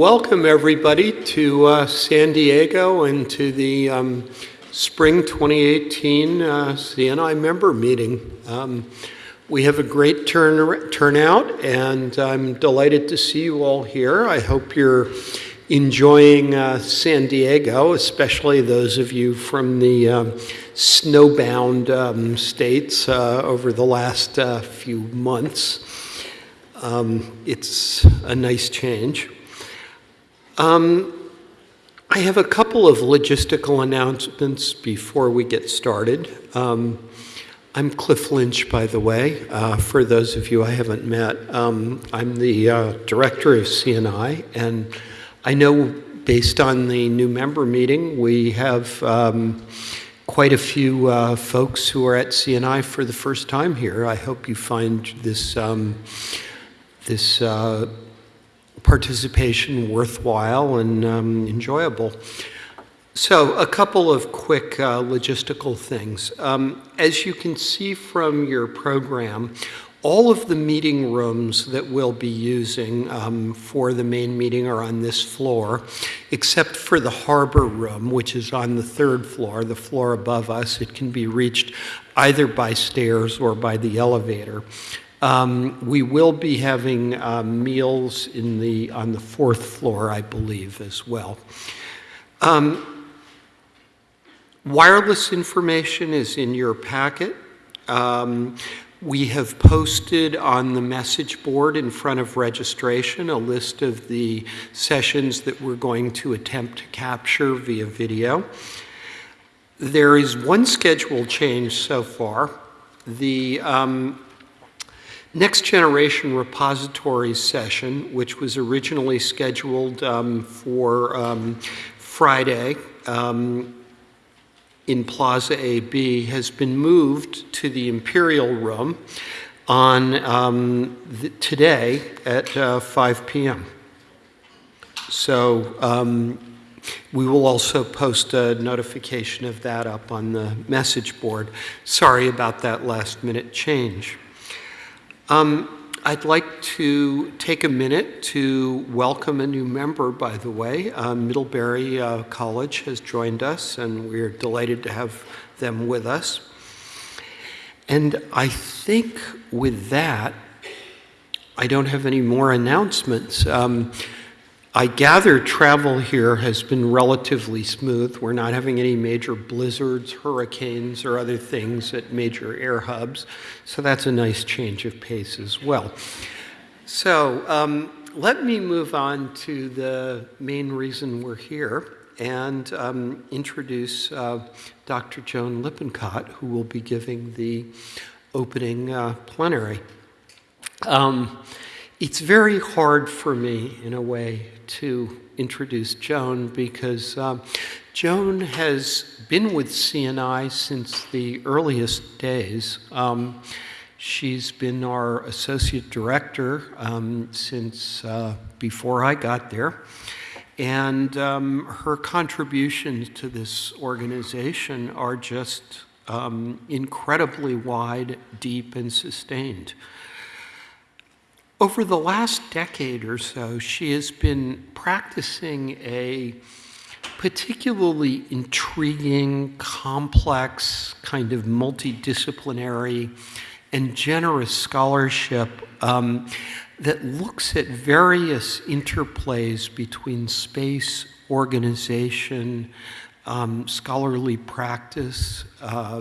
welcome everybody to uh, San Diego and to the um, Spring 2018 uh, CNI member meeting. Um, we have a great turn, turnout and I'm delighted to see you all here. I hope you're enjoying uh, San Diego, especially those of you from the um, snowbound um, states uh, over the last uh, few months. Um, it's a nice change. Um, I have a couple of logistical announcements before we get started. Um, I'm Cliff Lynch, by the way, uh, for those of you I haven't met. Um, I'm the uh, director of CNI, and I know based on the new member meeting, we have um, quite a few uh, folks who are at CNI for the first time here. I hope you find this, um, this uh, participation worthwhile and um, enjoyable. So a couple of quick uh, logistical things. Um, as you can see from your program, all of the meeting rooms that we'll be using um, for the main meeting are on this floor, except for the harbor room, which is on the third floor, the floor above us. It can be reached either by stairs or by the elevator. Um, we will be having uh, meals in the, on the fourth floor, I believe, as well. Um, wireless information is in your packet. Um, we have posted on the message board in front of registration a list of the sessions that we're going to attempt to capture via video. There is one schedule change so far. The um, Next Generation Repository session, which was originally scheduled um, for um, Friday um, in Plaza AB, has been moved to the Imperial Room on um, today at uh, 5 p.m. So um, we will also post a notification of that up on the message board. Sorry about that last minute change. Um, I'd like to take a minute to welcome a new member, by the way. Uh, Middlebury uh, College has joined us, and we're delighted to have them with us. And I think with that, I don't have any more announcements. Um, I gather travel here has been relatively smooth. We're not having any major blizzards, hurricanes, or other things at major air hubs. So that's a nice change of pace as well. So um, let me move on to the main reason we're here and um, introduce uh, Dr. Joan Lippincott, who will be giving the opening uh, plenary. Um, it's very hard for me, in a way, to introduce Joan because um, Joan has been with CNI since the earliest days. Um, she's been our associate director um, since uh, before I got there. And um, her contributions to this organization are just um, incredibly wide, deep, and sustained. Over the last decade or so, she has been practicing a particularly intriguing, complex, kind of multidisciplinary, and generous scholarship um, that looks at various interplays between space, organization, um, scholarly practice, uh,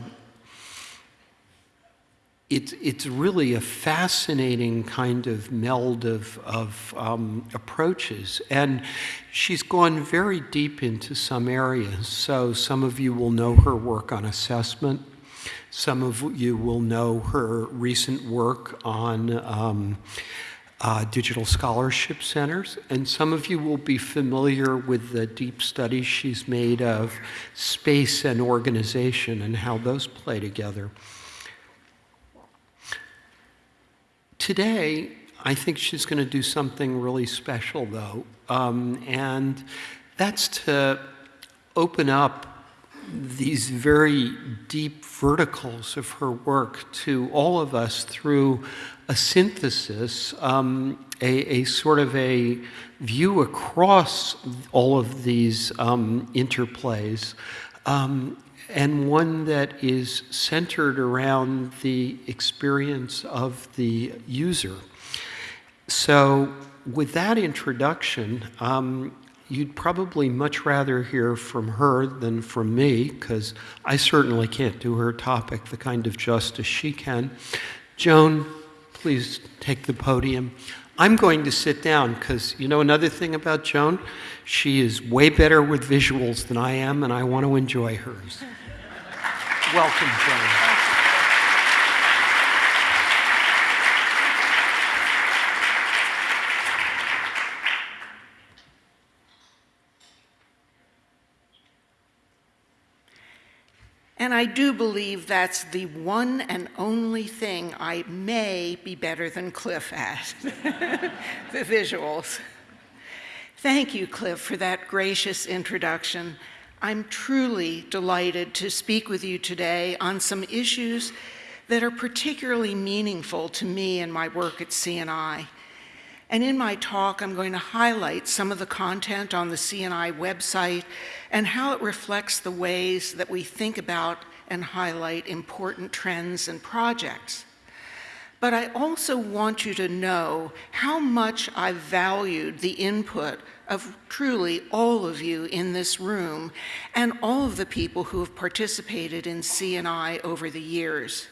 it's, it's really a fascinating kind of meld of, of um, approaches. And she's gone very deep into some areas. So some of you will know her work on assessment. Some of you will know her recent work on um, uh, digital scholarship centers. And some of you will be familiar with the deep studies she's made of space and organization and how those play together. Today, I think she's going to do something really special, though, um, and that's to open up these very deep verticals of her work to all of us through a synthesis, um, a, a, sort of a view across all of these um, interplays, um, and one that is centered around the experience of the user. So, with that introduction, um, you'd probably much rather hear from her than from me, because I certainly can't do her topic the kind of justice she can. Joan, please take the podium. I'm going to sit down because you know another thing about Joan? She is way better with visuals than I am, and I want to enjoy hers. Welcome, Joan. And I do believe that's the one and only thing I may be better than Cliff at the visuals. Thank you, Cliff, for that gracious introduction. I'm truly delighted to speak with you today on some issues that are particularly meaningful to me and my work at CNI. And in my talk, I'm going to highlight some of the content on the CNI website and how it reflects the ways that we think about and highlight important trends and projects. But I also want you to know how much I valued the input of truly all of you in this room and all of the people who have participated in CNI over the years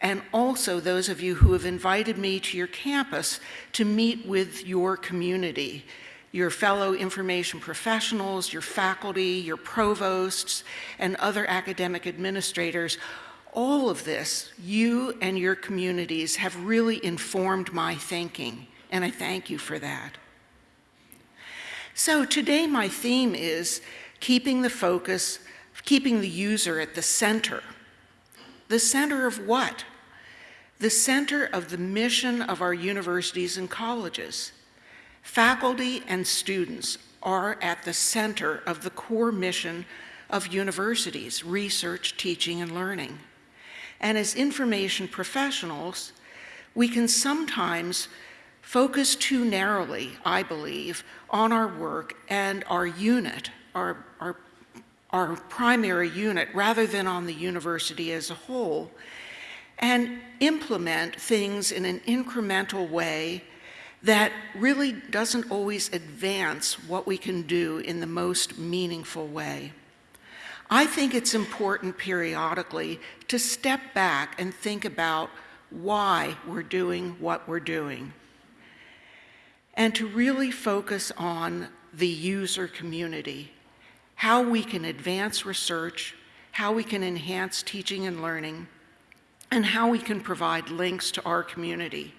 and also those of you who have invited me to your campus to meet with your community, your fellow information professionals, your faculty, your provosts, and other academic administrators. All of this, you and your communities have really informed my thinking, and I thank you for that. So today my theme is keeping the focus, keeping the user at the center. The center of what? The center of the mission of our universities and colleges. Faculty and students are at the center of the core mission of universities, research, teaching, and learning. And as information professionals, we can sometimes focus too narrowly, I believe, on our work and our unit, our, our, our primary unit, rather than on the university as a whole and implement things in an incremental way that really doesn't always advance what we can do in the most meaningful way. I think it's important periodically to step back and think about why we're doing what we're doing and to really focus on the user community, how we can advance research, how we can enhance teaching and learning, and how we can provide links to our community.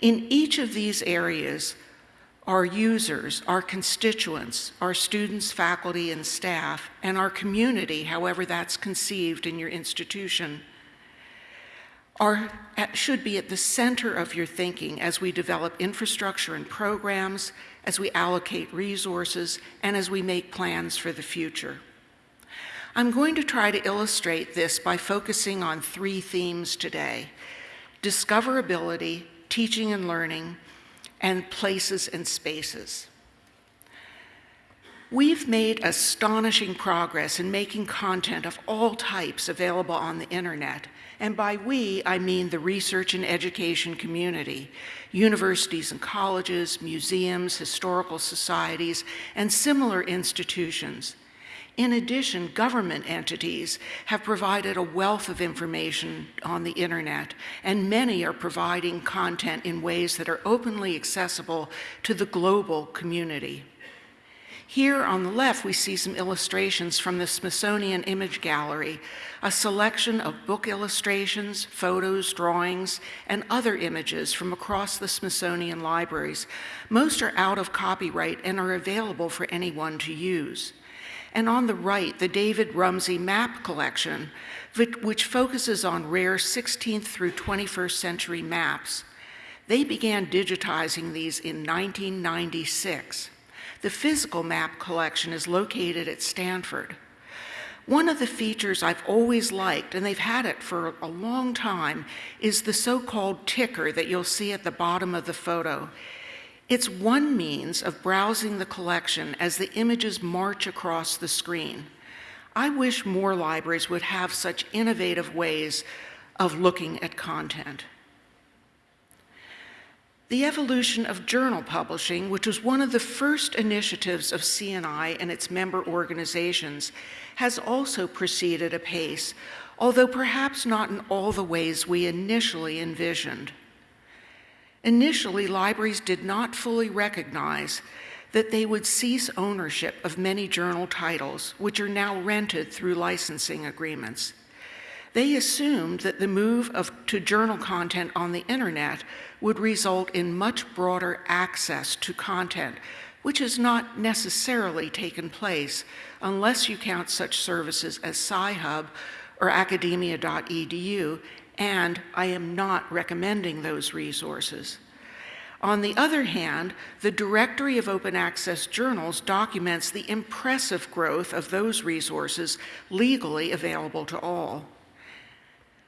In each of these areas, our users, our constituents, our students, faculty, and staff, and our community, however that's conceived in your institution, are, should be at the center of your thinking as we develop infrastructure and programs, as we allocate resources, and as we make plans for the future. I'm going to try to illustrate this by focusing on three themes today. Discoverability, teaching and learning, and places and spaces. We've made astonishing progress in making content of all types available on the internet. And by we, I mean the research and education community, universities and colleges, museums, historical societies, and similar institutions. In addition, government entities have provided a wealth of information on the internet, and many are providing content in ways that are openly accessible to the global community. Here on the left, we see some illustrations from the Smithsonian Image Gallery, a selection of book illustrations, photos, drawings, and other images from across the Smithsonian libraries. Most are out of copyright and are available for anyone to use and on the right, the David Rumsey Map Collection, which focuses on rare 16th through 21st century maps. They began digitizing these in 1996. The physical map collection is located at Stanford. One of the features I've always liked, and they've had it for a long time, is the so-called ticker that you'll see at the bottom of the photo. It's one means of browsing the collection as the images march across the screen. I wish more libraries would have such innovative ways of looking at content. The evolution of journal publishing, which was one of the first initiatives of CNI and its member organizations, has also proceeded apace, although perhaps not in all the ways we initially envisioned. Initially, libraries did not fully recognize that they would cease ownership of many journal titles, which are now rented through licensing agreements. They assumed that the move of, to journal content on the internet would result in much broader access to content, which has not necessarily taken place unless you count such services as Sci-Hub or academia.edu, and I am not recommending those resources. On the other hand, the Directory of Open Access Journals documents the impressive growth of those resources legally available to all.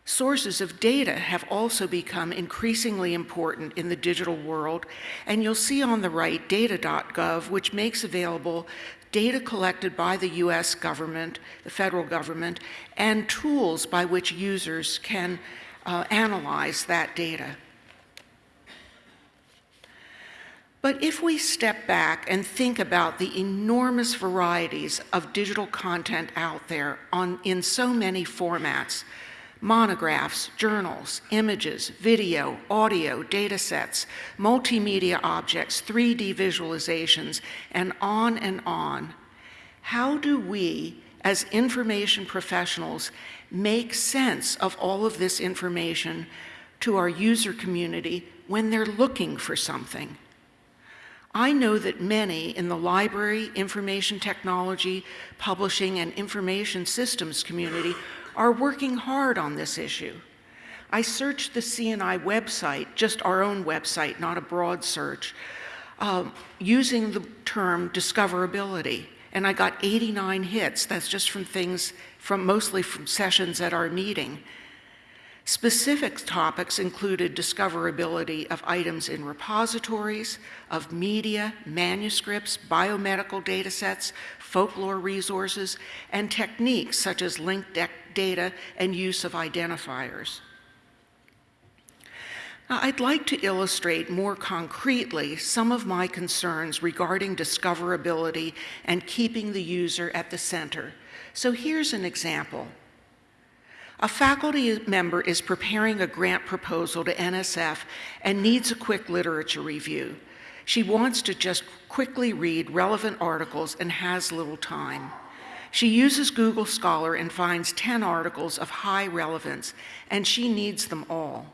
Sources of data have also become increasingly important in the digital world, and you'll see on the right data.gov, which makes available data collected by the US government, the federal government, and tools by which users can uh, analyze that data. But if we step back and think about the enormous varieties of digital content out there on, in so many formats, monographs, journals, images, video, audio, data sets, multimedia objects, 3D visualizations, and on and on, how do we, as information professionals, make sense of all of this information to our user community when they're looking for something? I know that many in the library, information technology, publishing, and information systems community are working hard on this issue. I searched the CNI website, just our own website, not a broad search, uh, using the term discoverability, and I got 89 hits. That's just from things from mostly from sessions at our meeting. Specific topics included discoverability of items in repositories, of media, manuscripts, biomedical datasets, folklore resources, and techniques such as linked data and use of identifiers. I'd like to illustrate more concretely some of my concerns regarding discoverability and keeping the user at the center. So here's an example. A faculty member is preparing a grant proposal to NSF and needs a quick literature review. She wants to just quickly read relevant articles and has little time. She uses Google Scholar and finds 10 articles of high relevance, and she needs them all.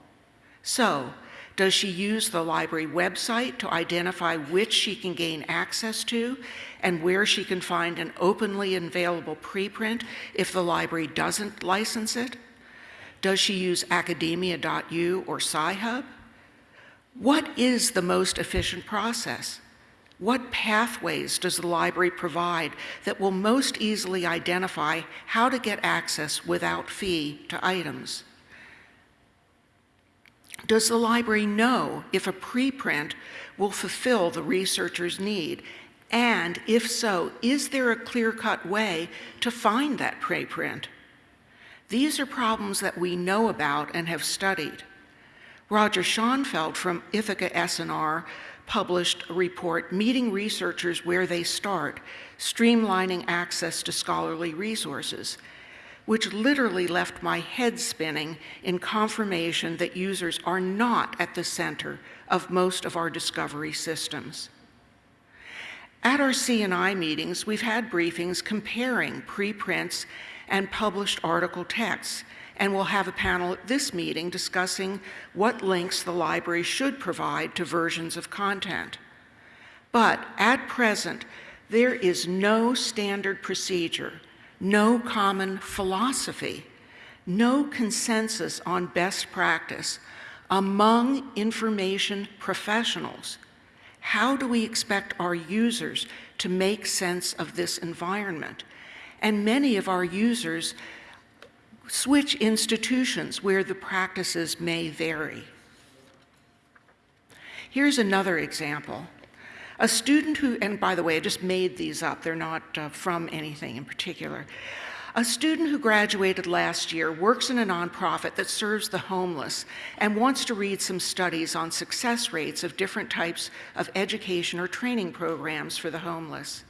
So, does she use the library website to identify which she can gain access to and where she can find an openly available preprint if the library doesn't license it? Does she use academia.edu or Sci-Hub? What is the most efficient process? What pathways does the library provide that will most easily identify how to get access without fee to items? Does the library know if a preprint will fulfill the researcher's need? And if so, is there a clear-cut way to find that preprint? These are problems that we know about and have studied. Roger Schonfeld from Ithaka S+R published a report, Meeting Researchers Where They Start, Streamlining Access to Scholarly Resources, which literally left my head spinning in confirmation that users are not at the center of most of our discovery systems. At our CNI meetings, we've had briefings comparing preprints and published article texts, and we'll have a panel at this meeting discussing what links the library should provide to versions of content. But at present, there is no standard procedure, no common philosophy, no consensus on best practice among information professionals. How do we expect our users to make sense of this environment? and many of our users switch institutions where the practices may vary. Here's another example. A student who, and by the way, I just made these up, they're not uh, from anything in particular. A student who graduated last year works in a nonprofit that serves the homeless and wants to read some studies on success rates of different types of education or training programs for the homeless.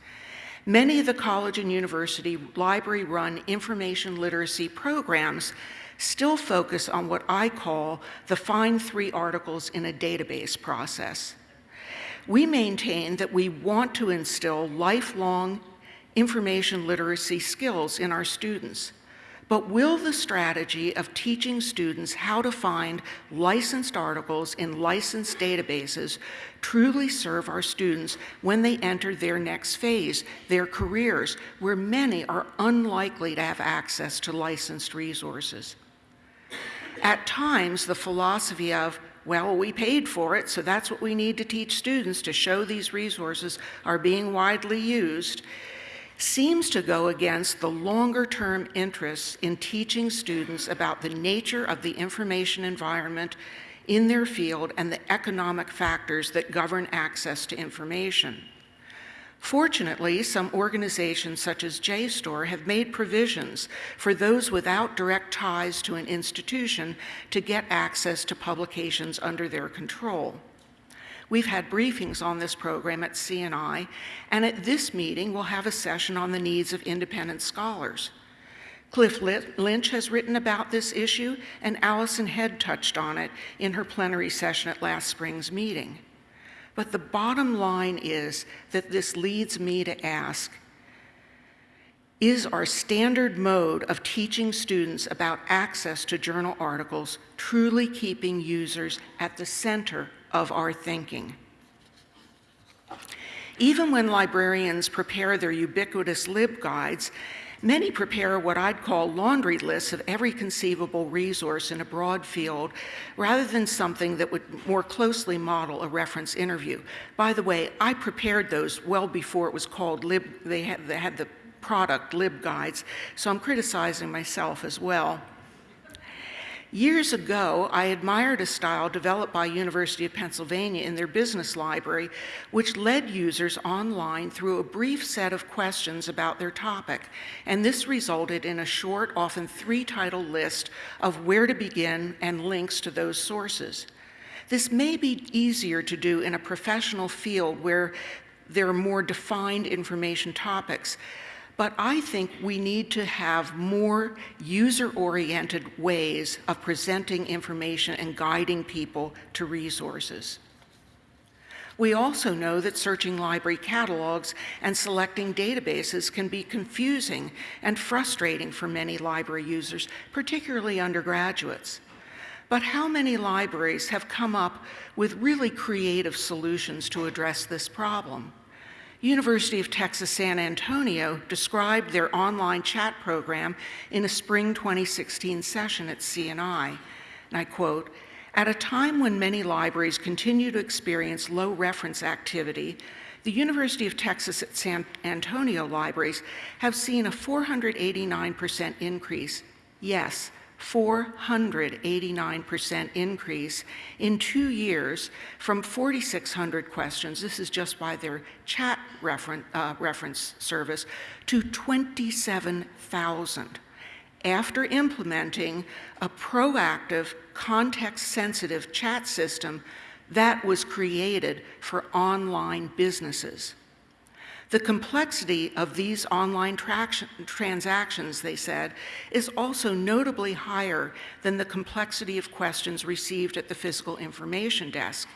Many of the college and university library run information literacy programs still focus on what I call the find three articles in a database process. We maintain that we want to instill lifelong information literacy skills in our students. But will the strategy of teaching students how to find licensed articles in licensed databases truly serve our students when they enter their next phase, their careers, where many are unlikely to have access to licensed resources? At times, the philosophy of, well, we paid for it, so that's what we need to teach students to show these resources are being widely used, seems to go against the longer term interests in teaching students about the nature of the information environment in their field and the economic factors that govern access to information. Fortunately, some organizations such as JSTOR have made provisions for those without direct ties to an institution to get access to publications under their control. We've had briefings on this program at CNI, and at this meeting we'll have a session on the needs of independent scholars. Cliff Lynch has written about this issue, and Alison Head touched on it in her plenary session at last spring's meeting. But the bottom line is that this leads me to ask, is our standard mode of teaching students about access to journal articles truly keeping users at the center of our thinking. Even when librarians prepare their ubiquitous LibGuides, many prepare what I'd call laundry lists of every conceivable resource in a broad field rather than something that would more closely model a reference interview. By the way, I prepared those well before it was called Lib, they had, they had the product lib guides, so I'm criticizing myself as well. Years ago, I admired a style developed by University of Pennsylvania in their business library, which led users online through a brief set of questions about their topic. And this resulted in a short, often three-title list of where to begin and links to those sources. This may be easier to do in a professional field where there are more defined information topics, but I think we need to have more user-oriented ways of presenting information and guiding people to resources. We also know that searching library catalogs and selecting databases can be confusing and frustrating for many library users, particularly undergraduates. But how many libraries have come up with really creative solutions to address this problem? University of Texas San Antonio described their online chat program in a spring 2016 session at CNI. And I quote, at a time when many libraries continue to experience low reference activity, the University of Texas at San Antonio libraries have seen a 489% increase, yes, 489% increase in two years from 4,600 questions, this is just by their chat uh, reference service, to 27,000 after implementing a proactive, context-sensitive chat system that was created for online businesses. The complexity of these online transactions, they said, is also notably higher than the complexity of questions received at the physical information desk.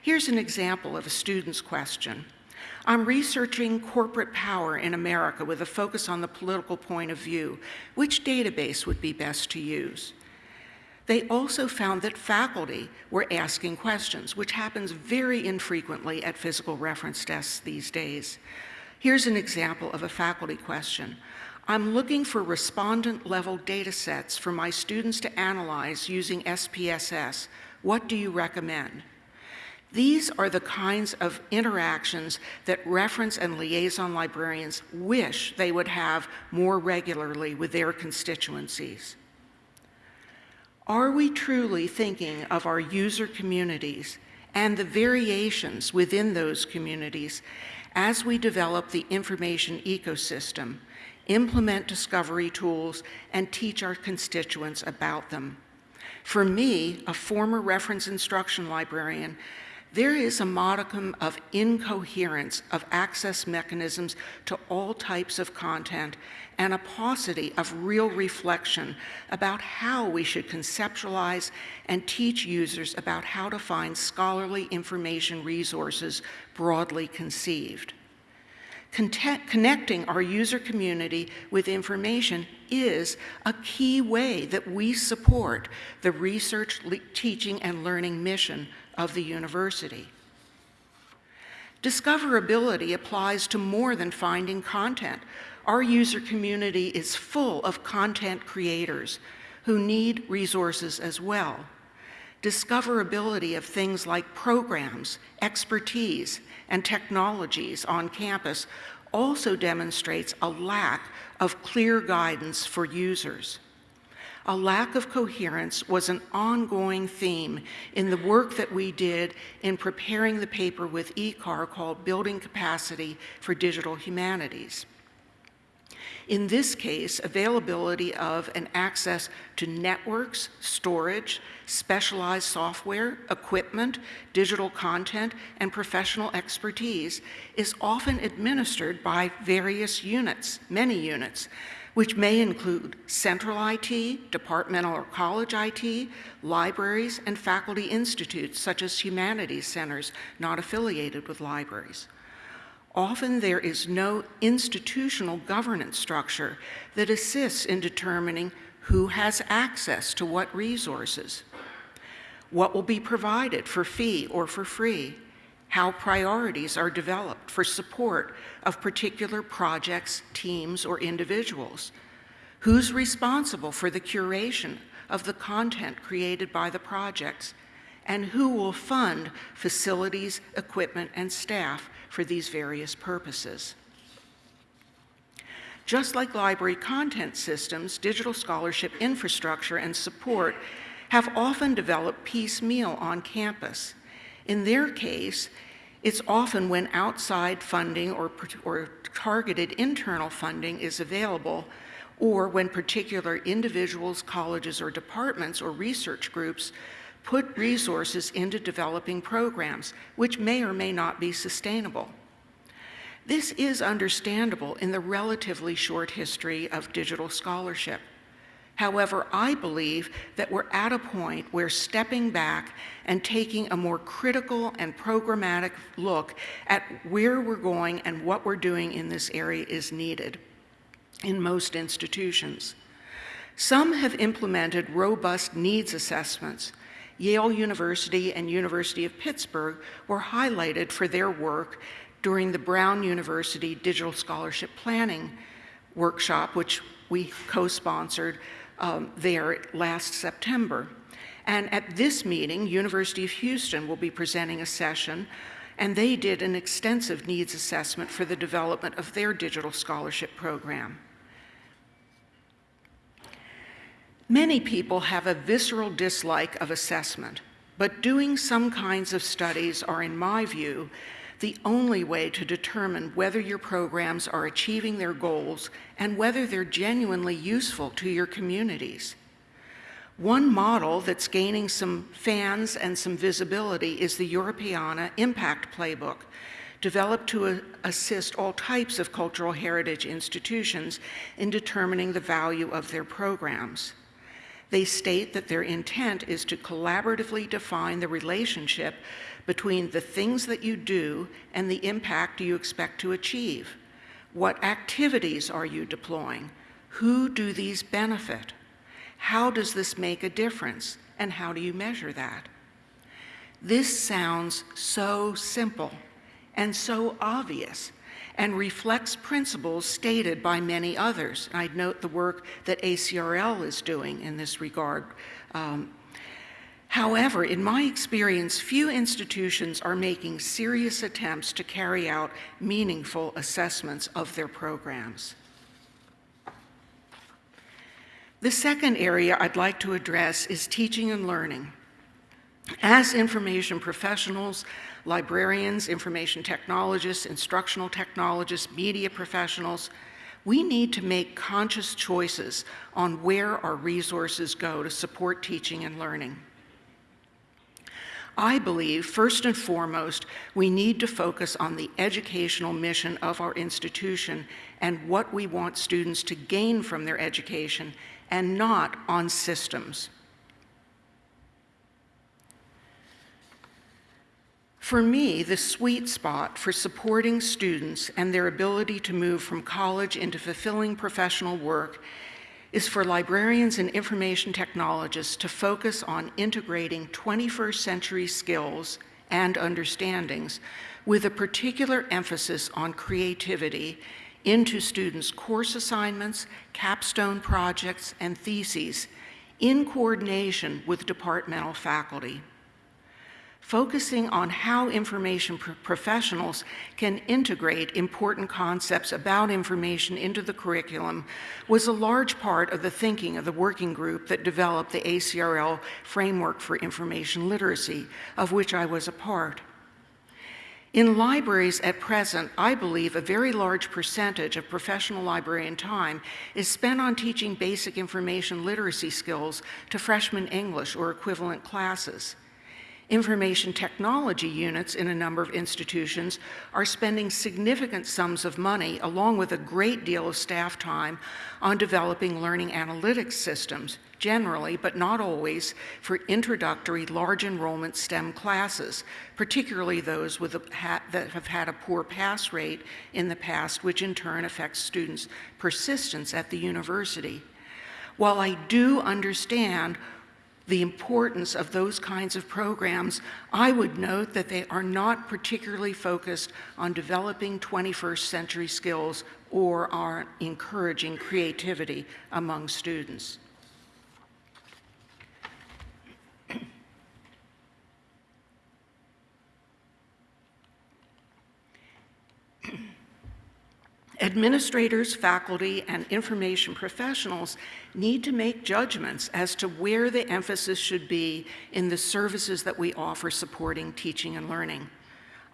Here's an example of a student's question. I'm researching corporate power in America with a focus on the political point of view. Which database would be best to use? They also found that faculty were asking questions, which happens very infrequently at physical reference desks these days. Here's an example of a faculty question. I'm looking for respondent level data sets for my students to analyze using SPSS. What do you recommend? These are the kinds of interactions that reference and liaison librarians wish they would have more regularly with their constituencies. Are we truly thinking of our user communities and the variations within those communities as we develop the information ecosystem, implement discovery tools, and teach our constituents about them? For me, a former reference instruction librarian, there is a modicum of incoherence of access mechanisms to all types of content and a paucity of real reflection about how we should conceptualize and teach users about how to find scholarly information resources broadly conceived. Connecting our user community with information is a key way that we support the research, teaching, and learning mission of the university. Discoverability applies to more than finding content. Our user community is full of content creators who need resources as well. Discoverability of things like programs, expertise, and technologies on campus also demonstrates a lack of clear guidance for users. A lack of coherence was an ongoing theme in the work that we did in preparing the paper with ECAR called Building Capacity for Digital Humanities. In this case, availability of and access to networks, storage, specialized software, equipment, digital content, and professional expertise is often administered by various units, many units, which may include central IT, departmental or college IT, libraries, and faculty institutes such as humanities centers not affiliated with libraries. Often there is no institutional governance structure that assists in determining who has access to what resources, what will be provided for fee or for free, how priorities are developed for support of particular projects, teams, or individuals. Who's responsible for the curation of the content created by the projects? And who will fund facilities, equipment, and staff for these various purposes? Just like library content systems, digital scholarship infrastructure and support have often developed piecemeal on campus in their case, it's often when outside funding or, or targeted internal funding is available, or when particular individuals, colleges, or departments or research groups put resources into developing programs, which may or may not be sustainable. This is understandable in the relatively short history of digital scholarship. However, I believe that we're at a point where stepping back and taking a more critical and programmatic look at where we're going and what we're doing in this area is needed in most institutions. Some have implemented robust needs assessments. Yale University and University of Pittsburgh were highlighted for their work during the Brown University Digital Scholarship Planning workshop, which we co-sponsored um, there last September. And at this meeting, University of Houston will be presenting a session, and they did an extensive needs assessment for the development of their digital scholarship program. Many people have a visceral dislike of assessment, but doing some kinds of studies are, in my view, the only way to determine whether your programs are achieving their goals and whether they're genuinely useful to your communities. One model that's gaining some fans and some visibility is the Europeana Impact Playbook, developed to assist all types of cultural heritage institutions in determining the value of their programs. They state that their intent is to collaboratively define the relationship between the things that you do and the impact you expect to achieve. What activities are you deploying? Who do these benefit? How does this make a difference? And how do you measure that? This sounds so simple and so obvious and reflects principles stated by many others. I'd note the work that ACRL is doing in this regard. Um, However, in my experience, few institutions are making serious attempts to carry out meaningful assessments of their programs. The second area I'd like to address is teaching and learning. As information professionals, librarians, information technologists, instructional technologists, media professionals, we need to make conscious choices on where our resources go to support teaching and learning. I believe, first and foremost, we need to focus on the educational mission of our institution and what we want students to gain from their education, and not on systems. For me, the sweet spot for supporting students and their ability to move from college into fulfilling professional work is for librarians and information technologists to focus on integrating 21st century skills and understandings with a particular emphasis on creativity into students' course assignments, capstone projects, and theses in coordination with departmental faculty focusing on how information pro professionals can integrate important concepts about information into the curriculum was a large part of the thinking of the working group that developed the ACRL Framework for Information Literacy, of which I was a part. In libraries at present, I believe a very large percentage of professional librarian time is spent on teaching basic information literacy skills to freshman English or equivalent classes. Information technology units in a number of institutions are spending significant sums of money, along with a great deal of staff time, on developing learning analytics systems, generally, but not always, for introductory large enrollment STEM classes, particularly those with a, that have had a poor pass rate in the past, which in turn affects students' persistence at the university. While I do understand the importance of those kinds of programs, I would note that they are not particularly focused on developing 21st century skills or are encouraging creativity among students. Administrators, faculty, and information professionals need to make judgments as to where the emphasis should be in the services that we offer supporting teaching and learning.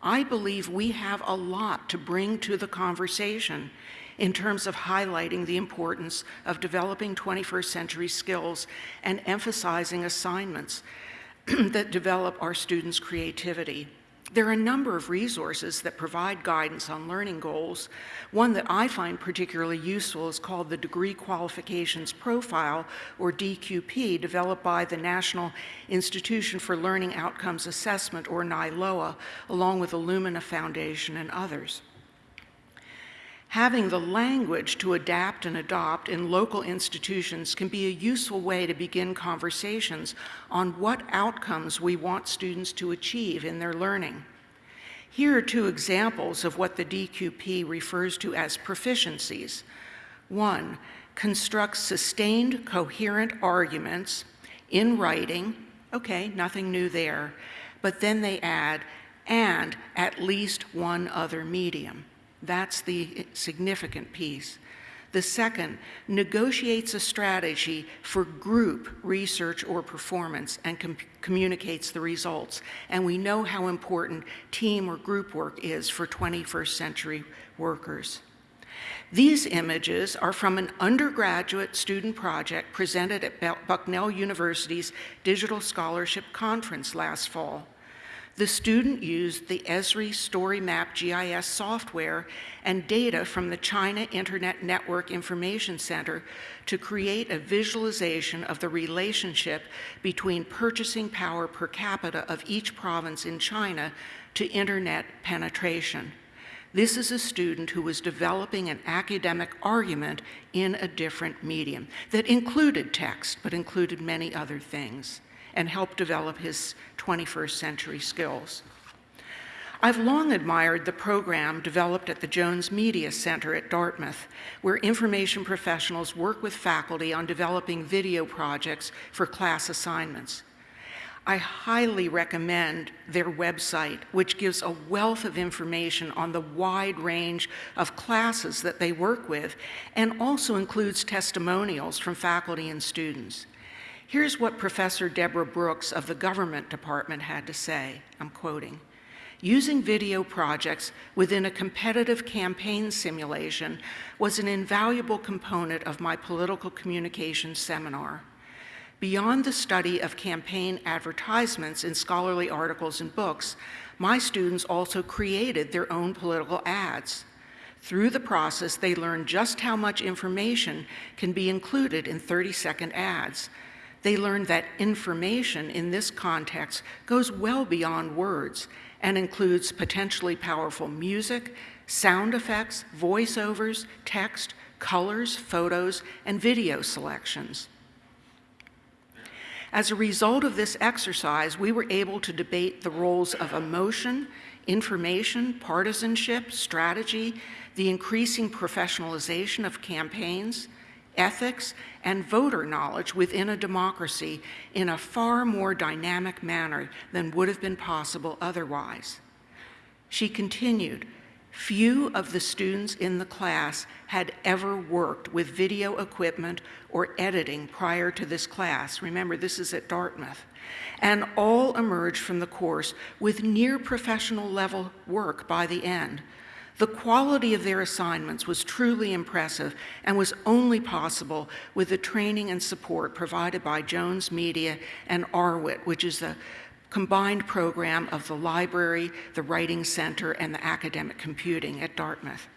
I believe we have a lot to bring to the conversation in terms of highlighting the importance of developing 21st century skills and emphasizing assignments that develop our students' creativity. There are a number of resources that provide guidance on learning goals. One that I find particularly useful is called the Degree Qualifications Profile, or DQP, developed by the National Institution for Learning Outcomes Assessment, or NILOA, along with Illumina Foundation and others. Having the language to adapt and adopt in local institutions can be a useful way to begin conversations on what outcomes we want students to achieve in their learning. Here are two examples of what the DQP refers to as proficiencies. One, construct sustained coherent arguments in writing, okay, nothing new there, but then they add, and at least one other medium. That's the significant piece. The second negotiates a strategy for group research or performance and com communicates the results. And we know how important team or group work is for 21st century workers. These images are from an undergraduate student project presented at Bucknell University's Digital Scholarship Conference last fall. The student used the Esri Story Map GIS software and data from the China Internet Network Information Center to create a visualization of the relationship between purchasing power per capita of each province in China to internet penetration. This is a student who was developing an academic argument in a different medium that included text, but included many other things and help develop his 21st century skills. I've long admired the program developed at the Jones Media Center at Dartmouth, where information professionals work with faculty on developing video projects for class assignments. I highly recommend their website, which gives a wealth of information on the wide range of classes that they work with and also includes testimonials from faculty and students. Here's what Professor Deborah Brooks of the Government Department had to say. I'm quoting. Using video projects within a competitive campaign simulation was an invaluable component of my political communications seminar. Beyond the study of campaign advertisements in scholarly articles and books, my students also created their own political ads. Through the process, they learned just how much information can be included in 30-second ads. They learned that information in this context goes well beyond words and includes potentially powerful music, sound effects, voiceovers, text, colors, photos, and video selections. As a result of this exercise, we were able to debate the roles of emotion, information, partisanship, strategy, the increasing professionalization of campaigns, ethics, and voter knowledge within a democracy in a far more dynamic manner than would have been possible otherwise. She continued, Few of the students in the class had ever worked with video equipment or editing prior to this class. Remember, this is at Dartmouth. And all emerged from the course with near professional level work by the end. The quality of their assignments was truly impressive and was only possible with the training and support provided by Jones Media and RWiT, which is the combined program of the library, the Writing Center, and the academic computing at Dartmouth.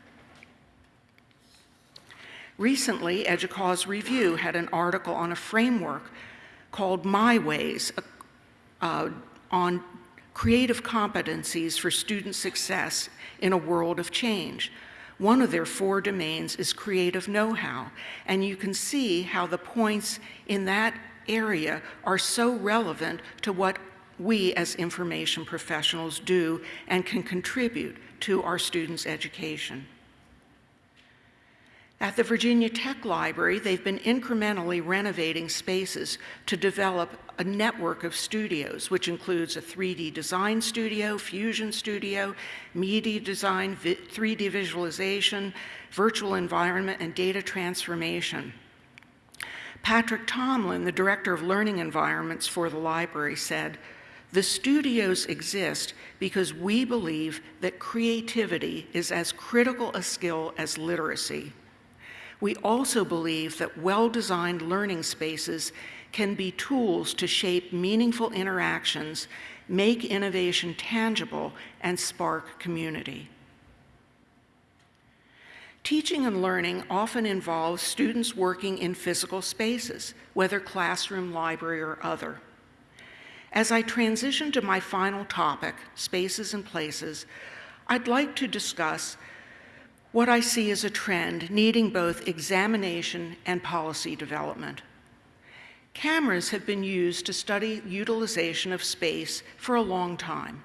Recently, EDUCAUSE Review had an article on a framework called MyWays uh, on creative competencies for student success in a world of change. One of their four domains is creative know-how, and you can see how the points in that area are so relevant to what we as information professionals do and can contribute to our students' education. At the Virginia Tech Library, they've been incrementally renovating spaces to develop a network of studios, which includes a 3D design studio, fusion studio, media design, 3D visualization, virtual environment, and data transformation. Patrick Tomlin, the Director of Learning Environments for the library, said, the studios exist because we believe that creativity is as critical a skill as literacy. We also believe that well-designed learning spaces can be tools to shape meaningful interactions, make innovation tangible, and spark community. Teaching and learning often involves students working in physical spaces, whether classroom, library, or other. As I transition to my final topic, spaces and places, I'd like to discuss what I see is a trend needing both examination and policy development. Cameras have been used to study utilization of space for a long time.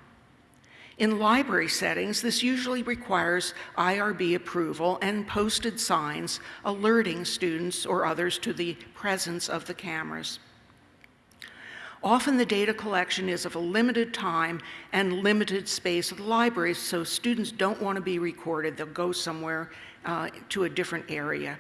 In library settings, this usually requires IRB approval and posted signs alerting students or others to the presence of the cameras. Often the data collection is of a limited time and limited space of the library, so students don't want to be recorded. They'll go somewhere uh, to a different area.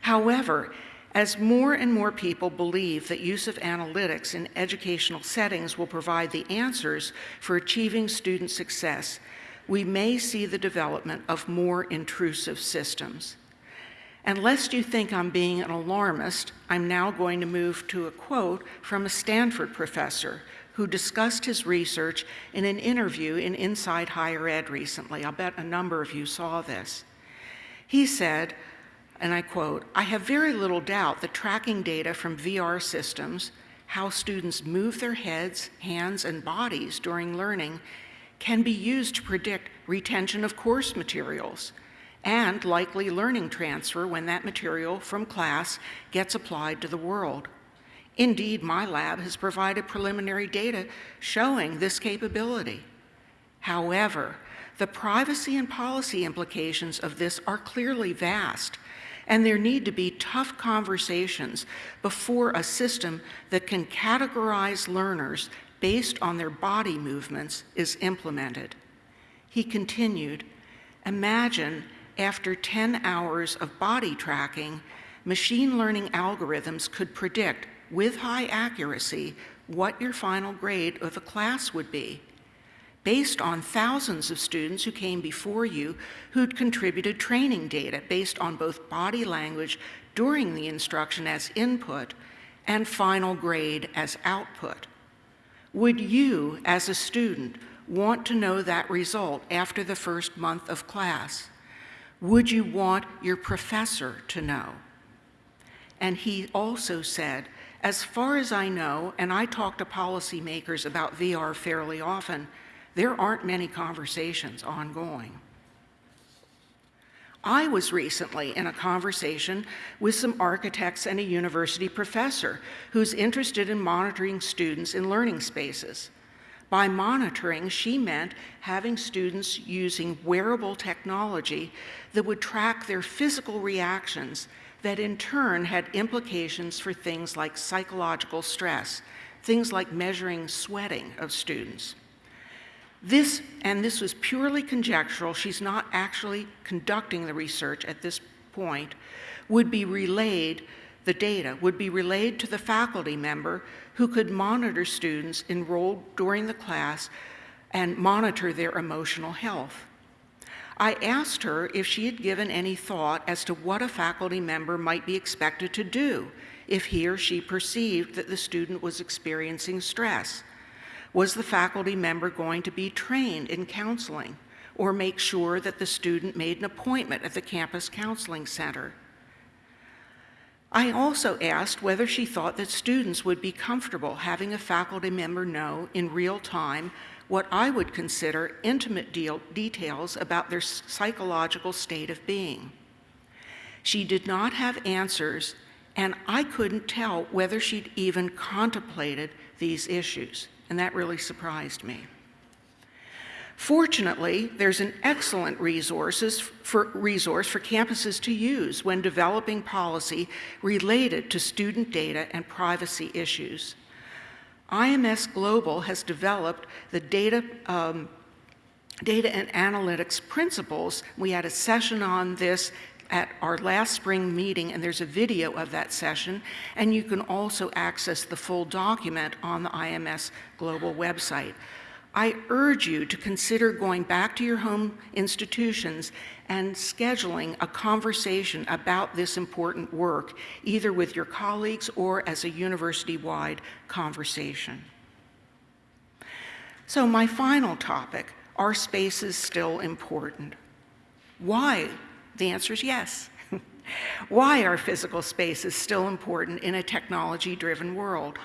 However, as more and more people believe that use of analytics in educational settings will provide the answers for achieving student success, we may see the development of more intrusive systems. And lest you think I'm being an alarmist, I'm now going to move to a quote from a Stanford professor who discussed his research in an interview in Inside Higher Ed recently. I'll bet a number of you saw this. He said, and I quote, I have very little doubt that tracking data from VR systems, how students move their heads, hands, and bodies during learning, can be used to predict retention of course materials, and likely learning transfer when that material from class gets applied to the world. Indeed, my lab has provided preliminary data showing this capability. However, the privacy and policy implications of this are clearly vast, And there need to be tough conversations before a system that can categorize learners based on their body movements is implemented. He continued, Imagine after 10 hours of body tracking, machine learning algorithms could predict with high accuracy what your final grade of a class would be, based on thousands of students who came before you who'd contributed training data based on both body language during the instruction as input and final grade as output. Would you, as a student, want to know that result after the first month of class? Would you want your professor to know? And he also said, as far as I know, and I talk to policymakers about VR fairly often, there aren't many conversations ongoing. I was recently in a conversation with some architects and a university professor who's interested in monitoring students in learning spaces. By monitoring, she meant having students using wearable technology that would track their physical reactions that in turn had implications for things like psychological stress, things like measuring sweating of students. This, and this was purely conjectural, she's not actually conducting the research at this point, would be relayed, the data would be relayed to the faculty member who could monitor students enrolled during the class and monitor their emotional health. I asked her if she had given any thought as to what a faculty member might be expected to do if he or she perceived that the student was experiencing stress. Was the faculty member going to be trained in counseling or make sure that the student made an appointment at the campus counseling center? I also asked whether she thought that students would be comfortable having a faculty member know in real time what I would consider intimate details about their psychological state of being. She did not have answers, and I couldn't tell whether she'd even contemplated these issues, and that really surprised me. Fortunately, there's an excellent resources for, resource for campuses to use when developing policy related to student data and privacy issues. IMS Global has developed the data, um, data and analytics principles. We had a session on this at our last spring meeting, and there's a video of that session, and you can also access the full document on the IMS Global website. I urge you to consider going back to your home institutions and scheduling a conversation about this important work, either with your colleagues or as a university-wide conversation. So my final topic, are spaces still important? Why? The answer is yes. Why are physical spaces still important in a technology-driven world?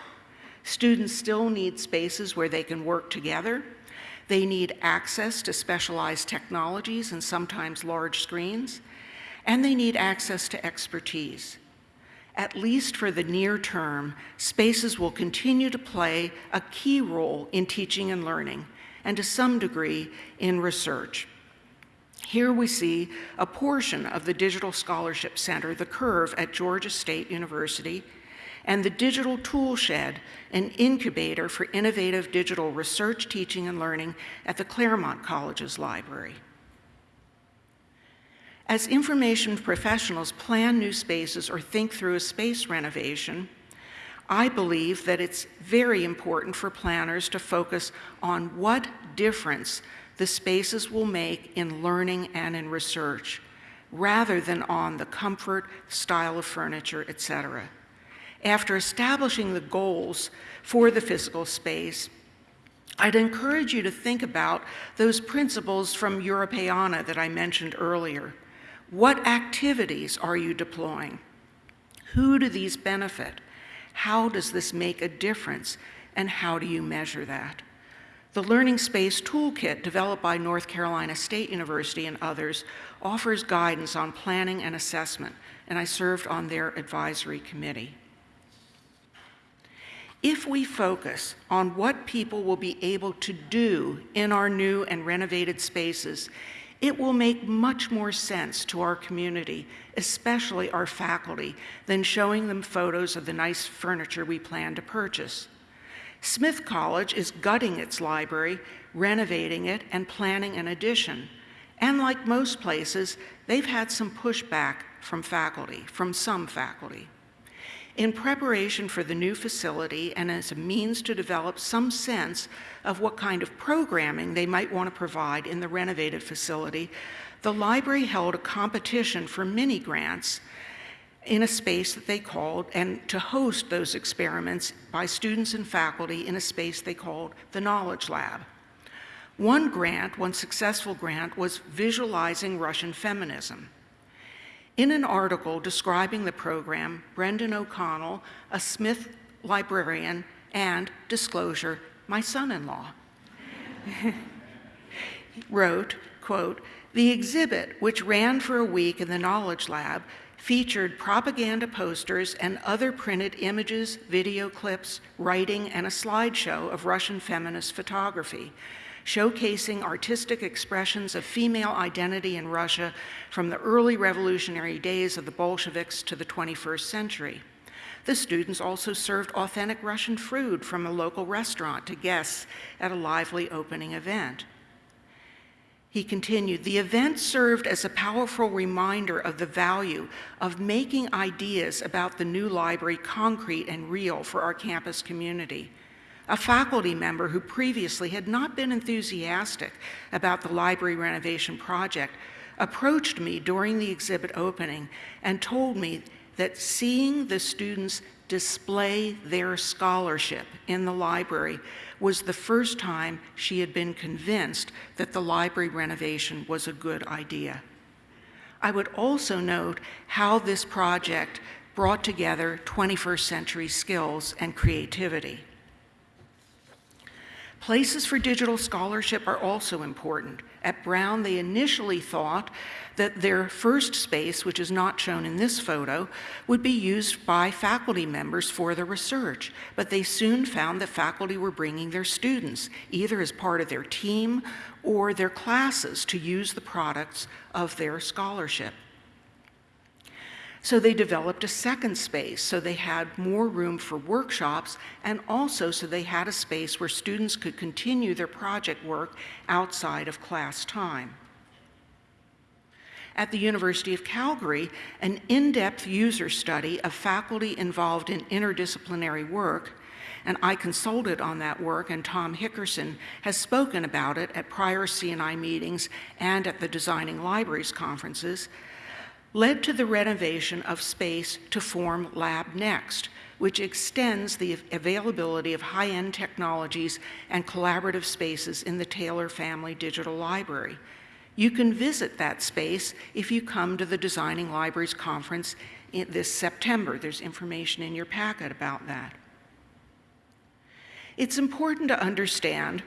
Students still need spaces where they can work together. They need access to specialized technologies and sometimes large screens. And they need access to expertise. At least for the near term, spaces will continue to play a key role in teaching and learning, and to some degree in research. Here we see a portion of the Digital Scholarship Center, the Curve at Georgia State University, and the Digital Toolshed, an incubator for innovative digital research, teaching, and learning at the Claremont College's library. As information professionals plan new spaces or think through a space renovation, I believe that it's very important for planners to focus on what difference the spaces will make in learning and in research, rather than on the comfort, style of furniture, etc after establishing the goals for the physical space, I'd encourage you to think about those principles from Europeana that I mentioned earlier. What activities are you deploying? Who do these benefit? How does this make a difference? And how do you measure that? The Learning Space Toolkit, developed by North Carolina State University and others, offers guidance on planning and assessment, and I served on their advisory committee. If we focus on what people will be able to do in our new and renovated spaces, It will make much more sense to our community, especially our faculty, than showing them photos of the nice furniture we plan to purchase. Smith College is gutting its library, renovating it, and planning an addition. And like most places, they've had some pushback from faculty, from some faculty. In preparation for the new facility and as a means to develop some sense of what kind of programming they might want to provide in the renovated facility, the library held a competition for mini grants in a space that they called, and to host those experiments by students and faculty in a space they called the Knowledge Lab. One grant, one successful grant, was visualizing Russian feminism. In an article describing the program, Brendan O'Connell, a Smith librarian, and, disclosure, my son-in-law, wrote, quote, the exhibit, which ran for a week in the Knowledge Lab, featured propaganda posters and other printed images, video clips, writing, and a slideshow of Russian feminist photography showcasing artistic expressions of female identity in Russia from the early revolutionary days of the Bolsheviks to the 21st century. The students also served authentic Russian food from a local restaurant to guests at a lively opening event. He continued, the event served as a powerful reminder of the value of making ideas about the new library concrete and real for our campus community a faculty member who previously had not been enthusiastic about the library renovation project, approached me during the exhibit opening and told me that seeing the students display their scholarship in the library was the first time she had been convinced that the library renovation was a good idea. I would also note how this project brought together 21st century skills and creativity. Places for digital scholarship are also important. At Brown, they initially thought that their first space, which is not shown in this photo, would be used by faculty members for the research, but they soon found that faculty were bringing their students, either as part of their team or their classes, to use the products of their scholarship. So they developed a second space so they had more room for workshops and also so they had a space where students could continue their project work outside of class time. At the University of Calgary, an in-depth user study of faculty involved in interdisciplinary work and I consulted on that work, and Tom Hickerson has spoken about it at prior CNI meetings and at the Designing Libraries conferences, led to the renovation of space to form Lab Next, which extends the availability of high-end technologies and collaborative spaces in the Taylor Family Digital Library. You can visit that space if you come to the Designing Libraries Conference this September. There's information in your packet about that. It's important to understand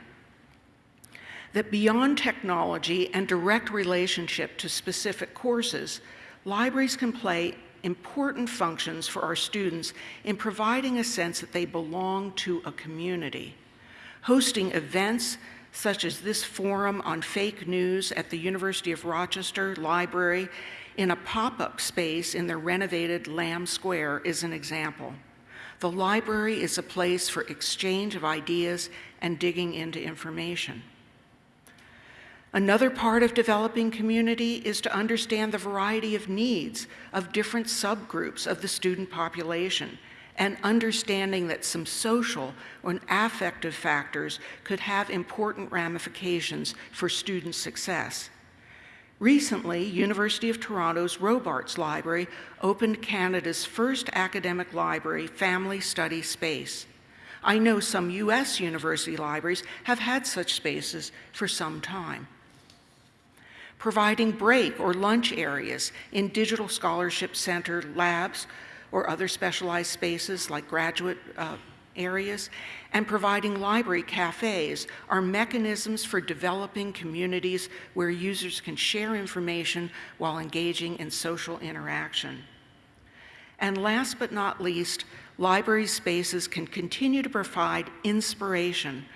that beyond technology and direct relationship to specific courses, libraries can play important functions for our students in providing a sense that they belong to a community. Hosting events such as this forum on fake news at the University of Rochester Library in a pop-up space in the renovated Lam Square is an example. The library is a place for exchange of ideas and digging into information. Another part of developing community is to understand the variety of needs of different subgroups of the student population and understanding that some social or affective factors could have important ramifications for student success. Recently, University of Toronto's Robarts Library opened Canada's first academic library family study space. I know some US university libraries have had such spaces for some time providing break or lunch areas in digital scholarship center labs or other specialized spaces like graduate uh, areas, and providing library cafes are mechanisms for developing communities where users can share information while engaging in social interaction. And last but not least, library spaces can continue to provide inspiration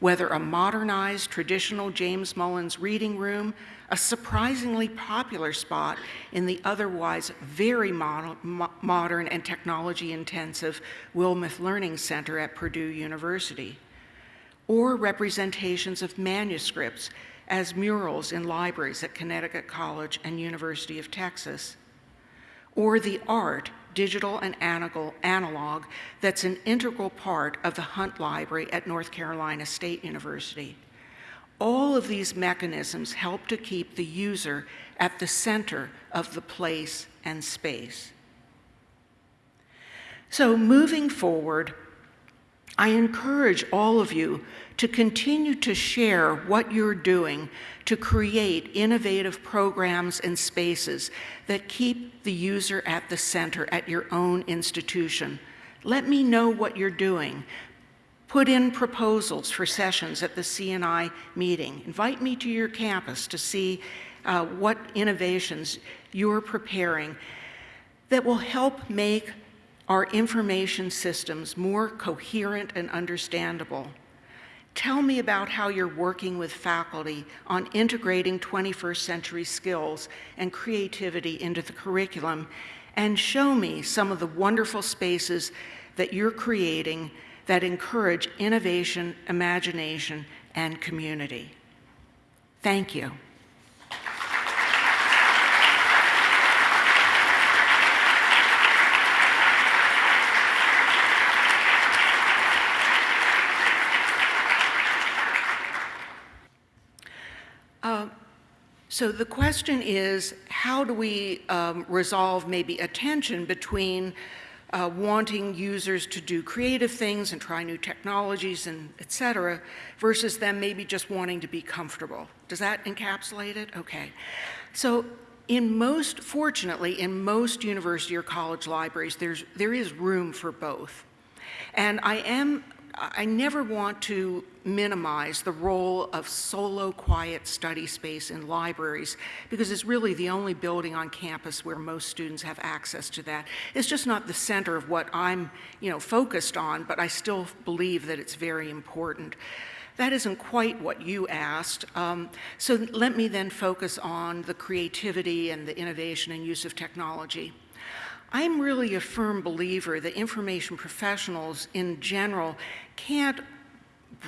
whether a modernized traditional James Mullins reading room, a surprisingly popular spot in the otherwise very mo mo modern and technology intensive Wilmeth Learning Center at Purdue University, or representations of manuscripts as murals in libraries at Connecticut College and University of Texas, or the art, digital and analog, that's an integral part of the Hunt Library at North Carolina State University. All of these mechanisms help to keep the user at the center of the place and space. So moving forward, I encourage all of you to continue to share what you're doing to create innovative programs and spaces that keep the user at the center at your own institution. Let me know what you're doing. Put in proposals for sessions at the CNI meeting. Invite me to your campus to see uh, what innovations you're preparing that will help make our information systems more coherent and understandable. Tell me about how you're working with faculty on integrating 21st century skills and creativity into the curriculum, and show me some of the wonderful spaces that you're creating that encourage innovation, imagination, and community. Thank you. So the question is, how do we um, resolve maybe a tension between uh, wanting users to do creative things and try new technologies and et cetera, versus them maybe just wanting to be comfortable. Does that encapsulate it? Okay. So in most, fortunately, in most university or college libraries, there's, there is room for both. And I am I never want to minimize the role of solo quiet study space in libraries because it's really the only building on campus where most students have access to that. It's just not the center of what I'm you know, focused on, but I still believe that it's very important. That isn't quite what you asked. Um, so let me then focus on the creativity and the innovation and use of technology. I'm really a firm believer that information professionals in general can't,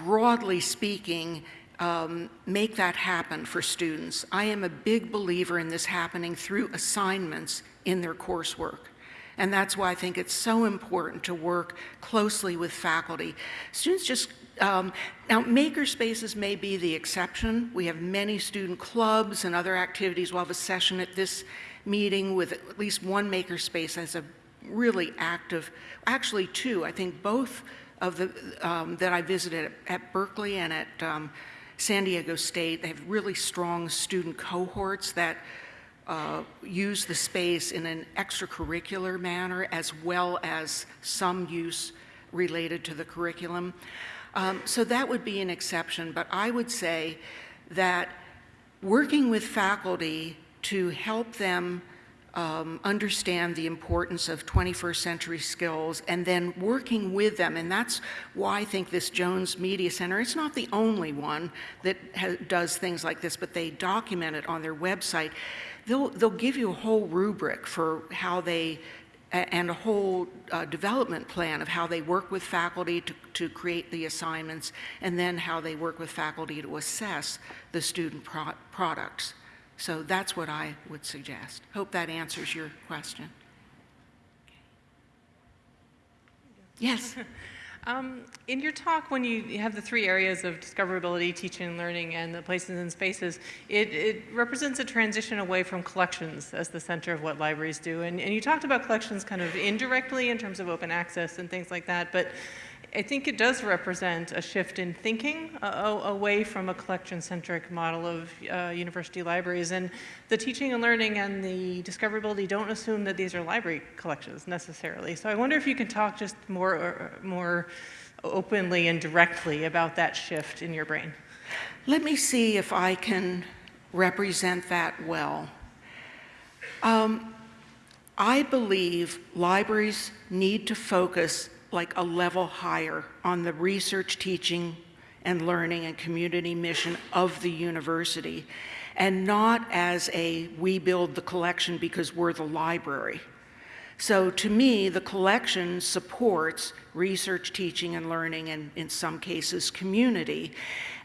broadly speaking, um, make that happen for students. I am a big believer in this happening through assignments in their coursework. And that's why I think it's so important to work closely with faculty. Students just, um, now makerspaces may be the exception. We have many student clubs and other activities. We'll have a session at this meeting with at least one makerspace as a really active, actually two, I think both of the, um, that I visited at, at Berkeley and at um, San Diego State, they have really strong student cohorts that uh, use the space in an extracurricular manner as well as some use related to the curriculum. Um, so that would be an exception, but I would say that working with faculty to help them um, understand the importance of 21st century skills and then working with them. And that's why I think this Jones Media Center, it's not the only one that does things like this, but they document it on their website. They'll, they'll give you a whole rubric for how they and a whole uh, development plan of how they work with faculty to, to create the assignments and then how they work with faculty to assess the student pro products. So that's what I would suggest. Hope that answers your question. Yes. Um, in your talk, when you have the three areas of discoverability, teaching and learning, and the places and spaces, it, it, represents a transition away from collections as the center of what libraries do. And, and you talked about collections kind of indirectly in terms of open access and things like that, but I think it does represent a shift in thinking uh, away from a collection-centric model of uh, university libraries. And the teaching and learning and the discoverability don't assume that these are library collections necessarily. So I wonder if you can talk just more, uh, more openly and directly about that shift in your brain. Let me see if I can represent that well. Um, I believe libraries need to focus like a level higher on the research, teaching, and learning and community mission of the university, and not as a we build the collection because we're the library. So to me, the collection supports research, teaching, and learning, and in some cases, community.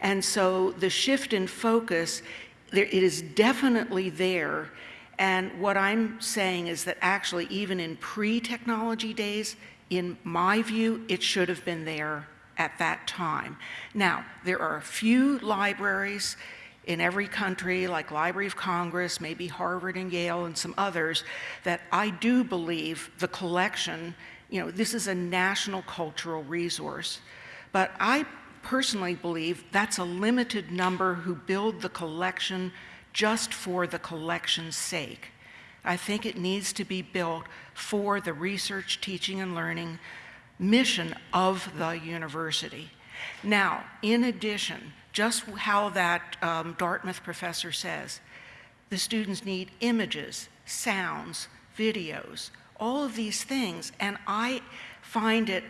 And so the shift in focus, it is definitely there. And what I'm saying is that actually, even in pre-technology days, in my view, it should have been there at that time. Now, there are a few libraries in every country, like Library of Congress, maybe Harvard and Yale and some others, that I do believe the collection, you know, this is a national cultural resource. But I personally believe that's a limited number who build the collection just for the collection's sake. I think it needs to be built for the research, teaching, and learning mission of the university. Now, in addition, just how that um, Dartmouth professor says, the students need images, sounds, videos, all of these things. And I find it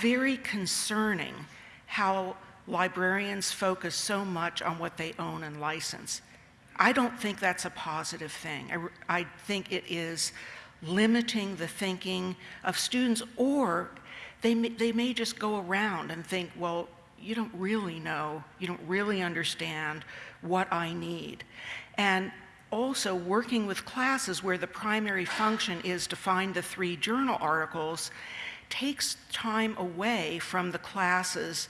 very concerning how librarians focus so much on what they own and license. I don't think that's a positive thing. I, I think it is limiting the thinking of students, or they may, they may just go around and think, well, you don't really know, you don't really understand what I need. And also working with classes where the primary function is to find the three journal articles takes time away from the classes,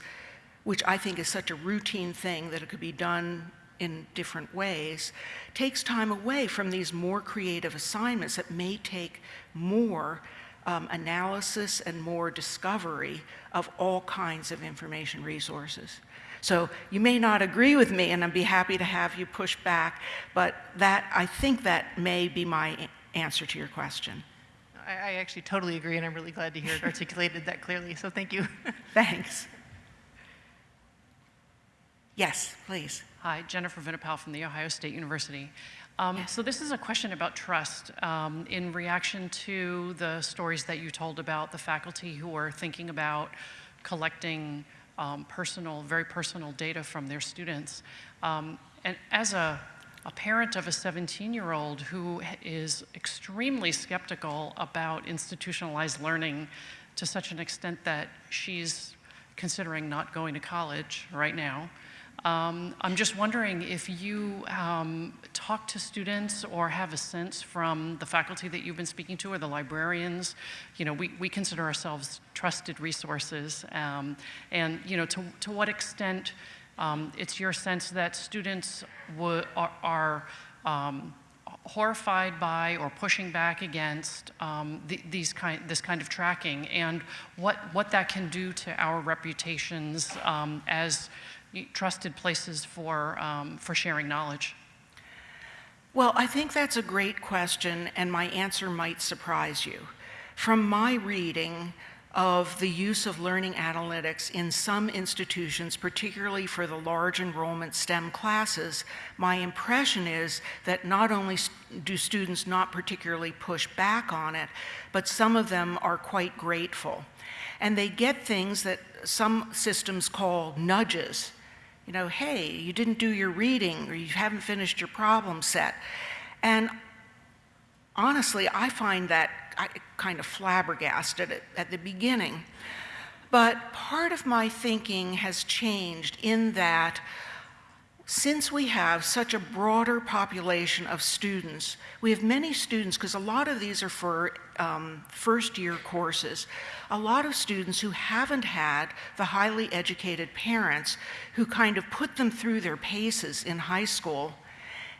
which I think is such a routine thing that it could be done in different ways, takes time away from these more creative assignments that may take more um, analysis and more discovery of all kinds of information resources. So you may not agree with me, and I'd be happy to have you push back, but that I think that may be my answer to your question. I, I actually totally agree, and I'm really glad to hear it articulated that clearly. So thank you. Thanks. Yes, please. Hi, Jennifer Vinopal from The Ohio State University. Um, so this is a question about trust um, in reaction to the stories that you told about the faculty who are thinking about collecting um, personal, very personal data from their students. Um, and as a, a parent of a 17-year-old who is extremely skeptical about institutionalized learning to such an extent that she's considering not going to college right now, um, I'm just wondering if you um, talk to students or have a sense from the faculty that you've been speaking to or the librarians, you know, we, we consider ourselves trusted resources. Um, and, you know, to, to what extent um, it's your sense that students are, are um, horrified by or pushing back against um, the, these kind, this kind of tracking and what, what that can do to our reputations um, as trusted places for, um, for sharing knowledge? Well, I think that's a great question, and my answer might surprise you. From my reading of the use of learning analytics in some institutions, particularly for the large enrollment STEM classes, my impression is that not only do students not particularly push back on it, but some of them are quite grateful. And they get things that some systems call nudges you know, hey, you didn't do your reading or you haven't finished your problem set. And honestly, I find that kind of flabbergasted at, at the beginning. But part of my thinking has changed in that since we have such a broader population of students, we have many students, because a lot of these are for um, first year courses, a lot of students who haven't had the highly educated parents who kind of put them through their paces in high school.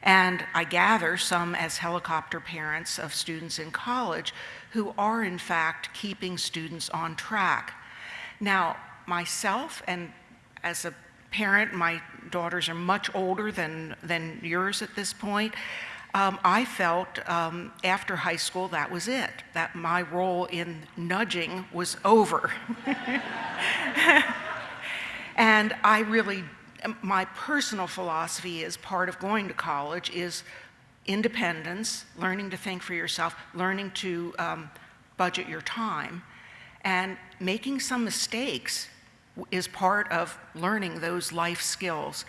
And I gather some as helicopter parents of students in college who are in fact keeping students on track. Now, myself and as a parent, my daughters are much older than, than yours at this point. Um, I felt um, after high school that was it, that my role in nudging was over. and I really, my personal philosophy is part of going to college is independence, learning to think for yourself, learning to um, budget your time, and making some mistakes is part of learning those life skills.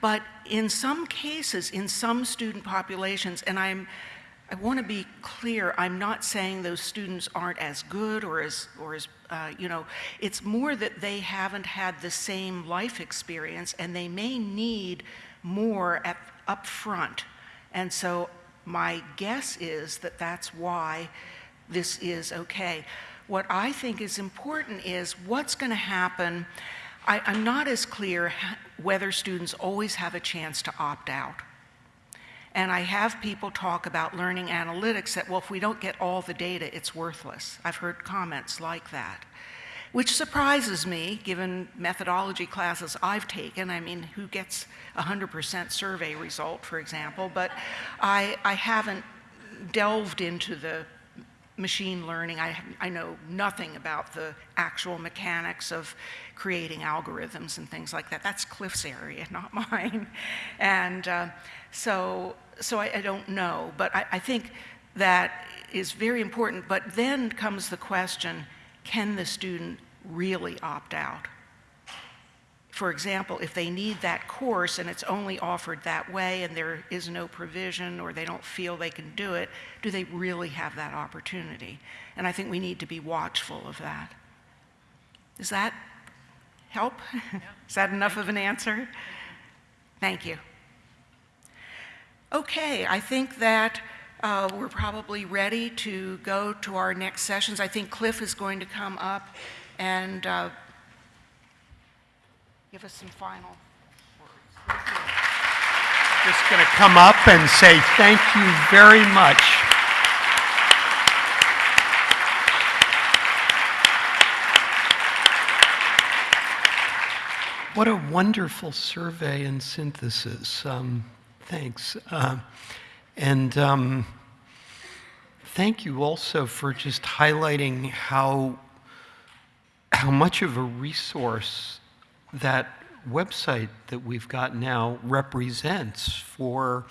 But in some cases, in some student populations, and I'm, I want to be clear, I'm not saying those students aren't as good or as, or as uh, you know, it's more that they haven't had the same life experience and they may need more at, up front. And so my guess is that that's why this is okay. What I think is important is what's going to happen. I, am not as clear whether students always have a chance to opt out. And I have people talk about learning analytics that, well, if we don't get all the data, it's worthless. I've heard comments like that, which surprises me given methodology classes I've taken. I mean, who gets a 100% survey result, for example? But I, I haven't delved into the machine learning. I, I know nothing about the actual mechanics of creating algorithms and things like that. That's Cliff's area, not mine. And uh, so, so I, I, don't know, but I, I think that is very important. But then comes the question, can the student really opt out? For example, if they need that course and it's only offered that way and there is no provision or they don't feel they can do it, do they really have that opportunity? And I think we need to be watchful of that. Does that help? Yeah. is that enough of an answer? Thank you. Okay, I think that uh, we're probably ready to go to our next sessions. I think Cliff is going to come up and uh, give us some final words. Just going to come up and say thank you very much. What a wonderful survey and synthesis. Um, thanks. Uh, and um, thank you also for just highlighting how, how much of a resource that website that we've got now represents for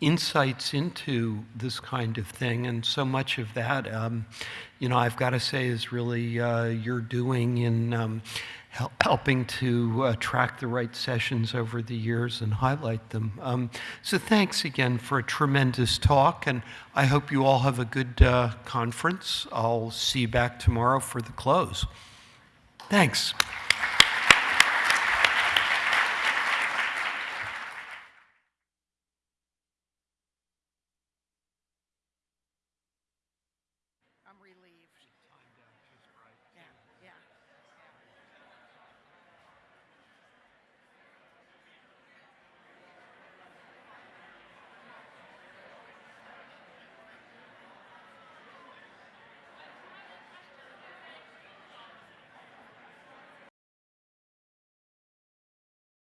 insights into this kind of thing. And so much of that, um, you know, I've got to say is really uh, you're doing in um, hel helping to uh, track the right sessions over the years and highlight them. Um, so thanks again for a tremendous talk. And I hope you all have a good uh, conference. I'll see you back tomorrow for the close. Thanks.